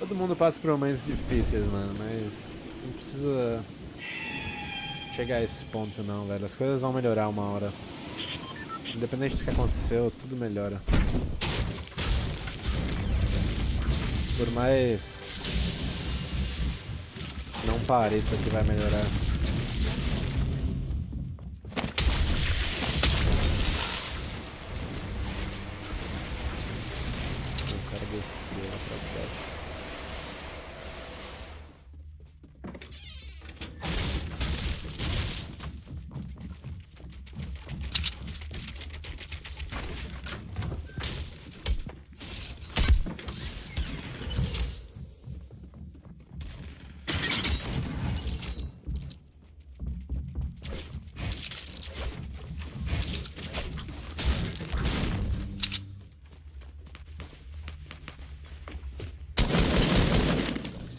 Todo mundo passa por momentos difíceis, mano, mas não precisa chegar a esse ponto não, velho. As coisas vão melhorar uma hora. Independente do que aconteceu, tudo melhora. Por mais não pareça que vai melhorar. Eu quero descer lá pra baixo.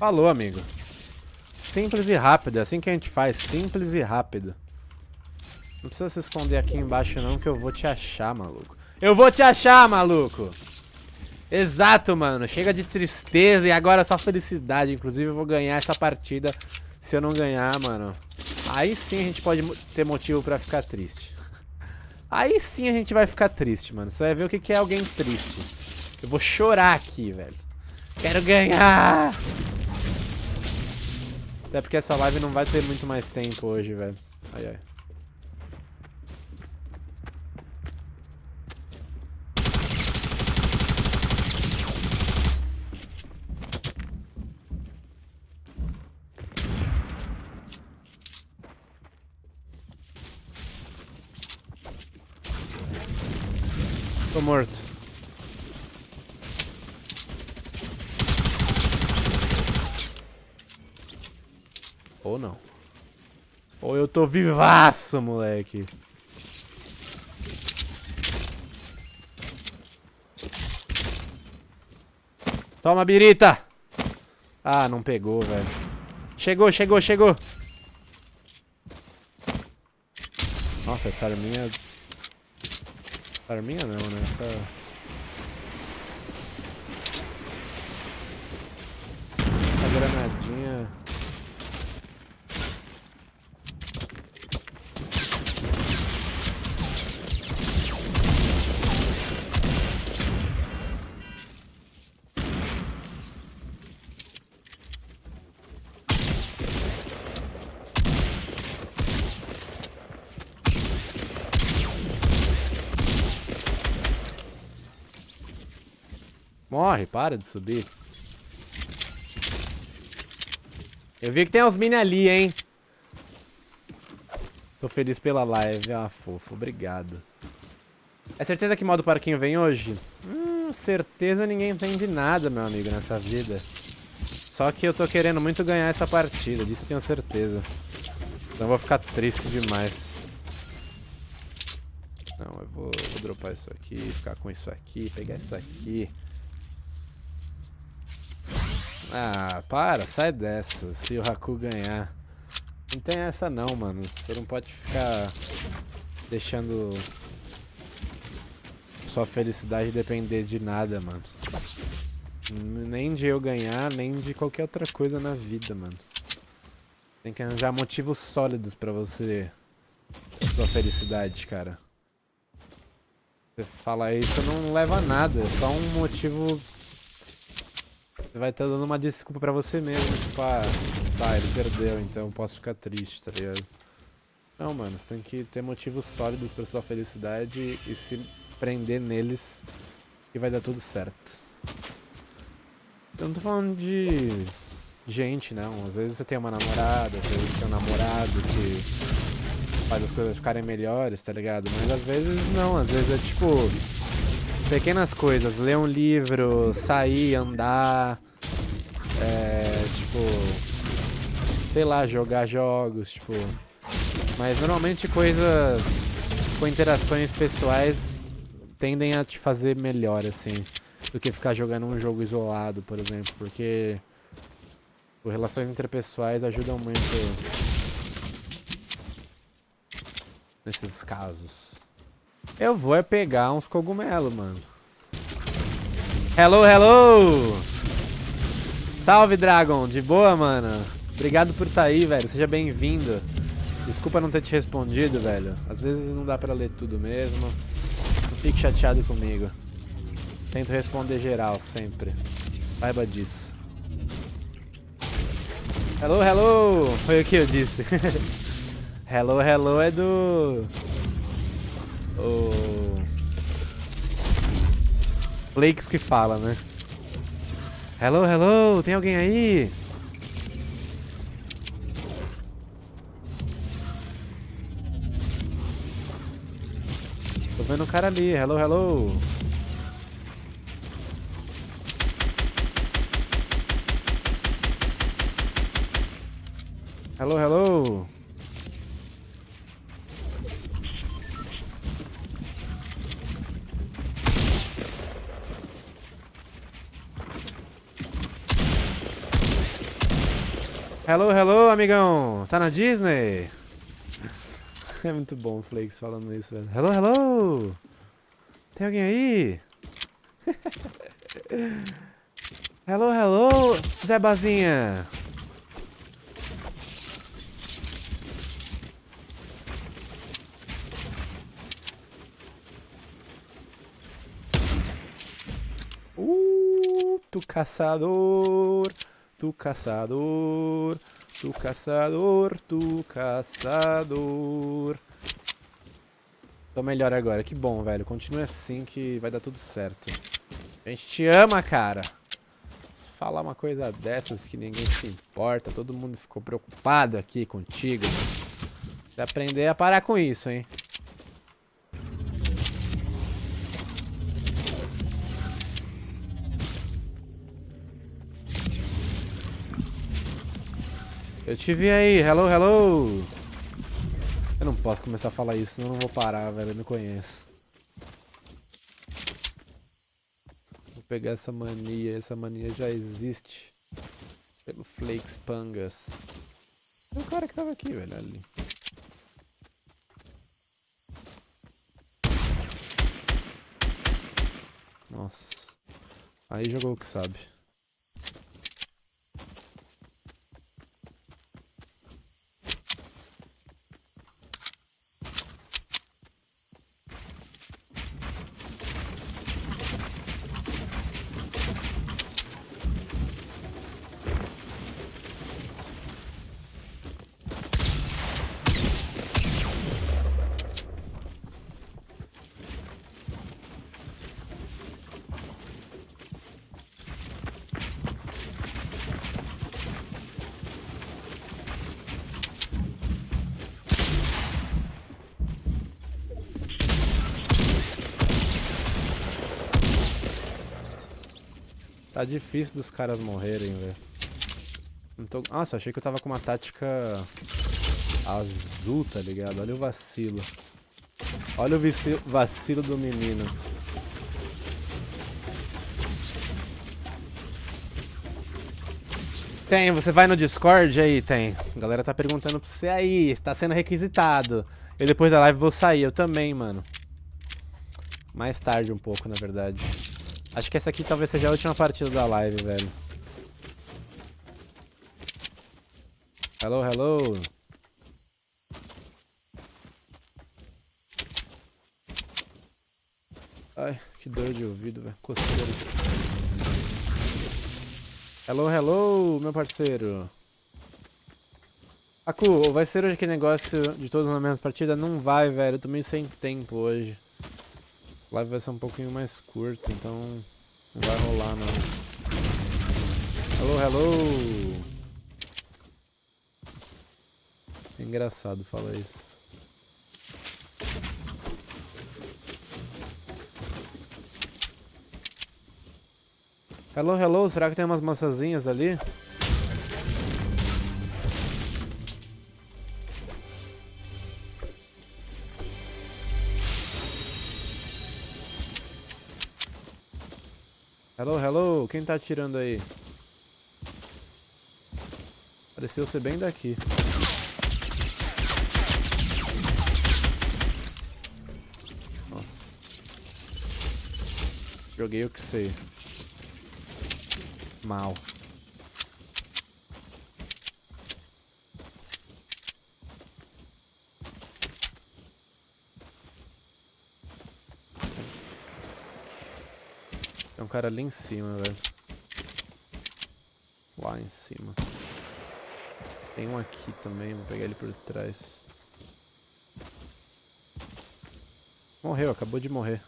Falou, amigo. Simples e rápido, é assim que a gente faz, simples e rápido. Não precisa se esconder aqui embaixo não, que eu vou te achar, maluco. Eu vou te achar, maluco! Exato, mano. Chega de tristeza e agora só felicidade. Inclusive, eu vou ganhar essa partida. Se eu não ganhar, mano... Aí sim a gente pode ter motivo pra ficar triste. Aí sim a gente vai ficar triste, mano. Você vai ver o que é alguém triste. Eu vou chorar aqui, velho. Quero ganhar! Até porque essa live não vai ter muito mais tempo hoje, velho. Ai, ai. Tô morto. Ou não. Ou eu tô vivaço, moleque. Toma, birita! Ah, não pegou, velho. Chegou, chegou, chegou. Nossa, essa arminha... Essa arminha não, né? Essa... Essa granadinha... Morre, para de subir. Eu vi que tem uns mini ali, hein? Tô feliz pela live. Ah, fofo. Obrigado. É certeza que modo parquinho vem hoje? Hum, certeza ninguém entende nada, meu amigo, nessa vida. Só que eu tô querendo muito ganhar essa partida, disso tenho certeza. Então vou ficar triste demais. Não, eu vou, vou dropar isso aqui, ficar com isso aqui, pegar isso aqui. Ah, para, sai dessa. Se o Haku ganhar. Não tem essa não, mano. Você não pode ficar deixando sua felicidade depender de nada, mano. Nem de eu ganhar, nem de qualquer outra coisa na vida, mano. Tem que arranjar motivos sólidos pra você sua felicidade, cara. Você falar isso não leva a nada, é só um motivo você vai estar dando uma desculpa pra você mesmo, tipo, ah, tá, ele perdeu, então posso ficar triste, tá ligado? Não, mano, você tem que ter motivos sólidos pra sua felicidade e se prender neles e vai dar tudo certo. Eu não tô falando de gente, não. Às vezes você tem uma namorada, às vezes tem um namorado que faz as coisas ficarem melhores, tá ligado? Mas às vezes não, às vezes é tipo Pequenas coisas, ler um livro, sair, andar, é, tipo, sei lá, jogar jogos, tipo, mas normalmente coisas com interações pessoais tendem a te fazer melhor, assim, do que ficar jogando um jogo isolado, por exemplo, porque As relações interpessoais ajudam muito nesses casos. Eu vou é pegar uns cogumelos, mano. Hello, hello! Salve, Dragon! De boa, mano? Obrigado por estar tá aí, velho. Seja bem-vindo. Desculpa não ter te respondido, velho. Às vezes não dá pra ler tudo mesmo. Não fique chateado comigo. Tento responder geral, sempre. Saiba disso. Hello, hello! Foi o que eu disse. hello, hello é do... O... Flakes que fala, né? Hello, hello! Tem alguém aí? Tô vendo um cara ali. Hello, hello! Hello, hello. Hello, hello, amigão. Tá na Disney? É muito bom o Flakes falando isso, velho. Hello, hello. Tem alguém aí? hello, hello, Zé Bazinha. Tu caçador, tu caçador, tu caçador, tu caçador. Tô melhor agora, que bom, velho. Continue assim que vai dar tudo certo. A gente te ama, cara. Falar uma coisa dessas que ninguém se importa, todo mundo ficou preocupado aqui contigo. Você aprender a parar com isso, hein. Eu te vi aí, hello, hello. Eu não posso começar a falar isso, senão eu não vou parar, velho, eu me conheço. Vou pegar essa mania, essa mania já existe. Pelo Flakes Pangas. É o cara que tava aqui, velho, ali. Nossa. Aí jogou o que sabe. Tá difícil dos caras morrerem, velho. Tô... Nossa, achei que eu tava com uma tática azul, tá ligado? Olha o vacilo. Olha o vacilo do menino. Tem, você vai no Discord aí? Tem. A galera tá perguntando pra você aí, tá sendo requisitado. Eu depois da live vou sair, eu também, mano. Mais tarde um pouco, na verdade. Acho que essa aqui talvez seja a última partida da live, velho. Hello, hello. Ai, que dor de ouvido, velho. Coceira. Hello, hello, meu parceiro. Aku, vai ser hoje aquele negócio de todos na mesma partida? Não vai, velho. Eu tô meio sem tempo hoje. Live vai ser um pouquinho mais curta, então não vai rolar não. Hello, hello! É engraçado falar isso. Hello, hello, será que tem umas maçãzinhas ali? Hello, hello, quem tá atirando aí? Pareceu ser bem daqui. Nossa. Joguei o que sei. Mal. Cara ali em cima, velho. Lá em cima. Tem um aqui também, vou pegar ele por trás. Morreu, acabou de morrer.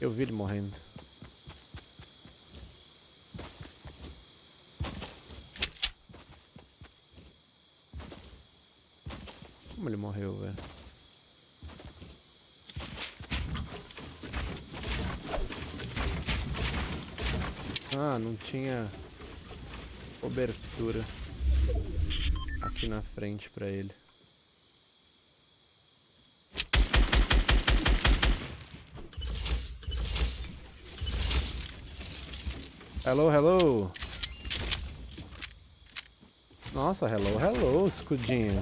Eu vi ele morrendo. Como ele morreu, velho? Ah, não tinha cobertura aqui na frente pra ele. Hello, hello. Nossa, hello, hello, escudinho.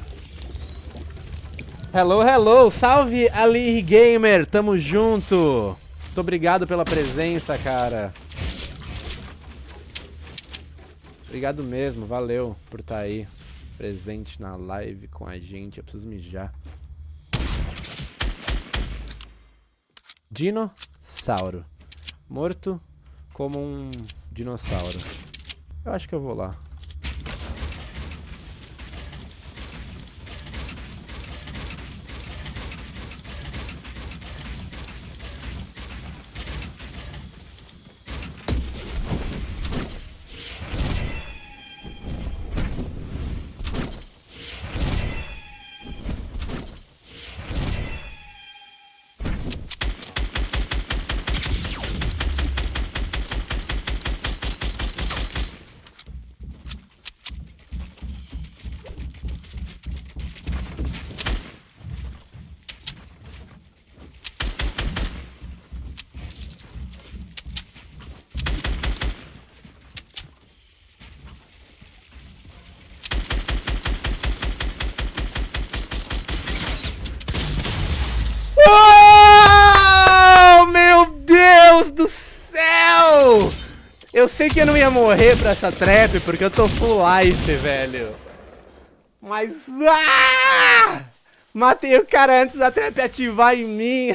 Hello, hello, salve Ali Gamer, tamo junto. Muito obrigado pela presença, cara. Obrigado mesmo, valeu por estar tá aí presente na live com a gente. Eu preciso mijar. Dinossauro. Morto como um dinossauro. Eu acho que eu vou lá. Eu sei que eu não ia morrer pra essa trap, porque eu tô full life, velho. Mas... Ah! Matei o cara antes da trap ativar em mim.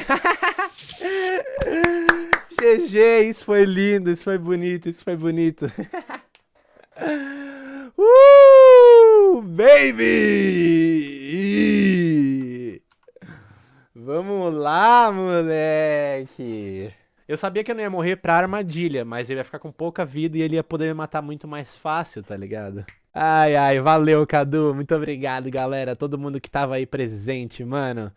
GG, isso foi lindo, isso foi bonito, isso foi bonito. uh, baby! Vamos lá, moleque! Eu sabia que eu não ia morrer pra armadilha, mas ele ia ficar com pouca vida e ele ia poder me matar muito mais fácil, tá ligado? Ai, ai, valeu, Cadu. Muito obrigado, galera. Todo mundo que tava aí presente, mano.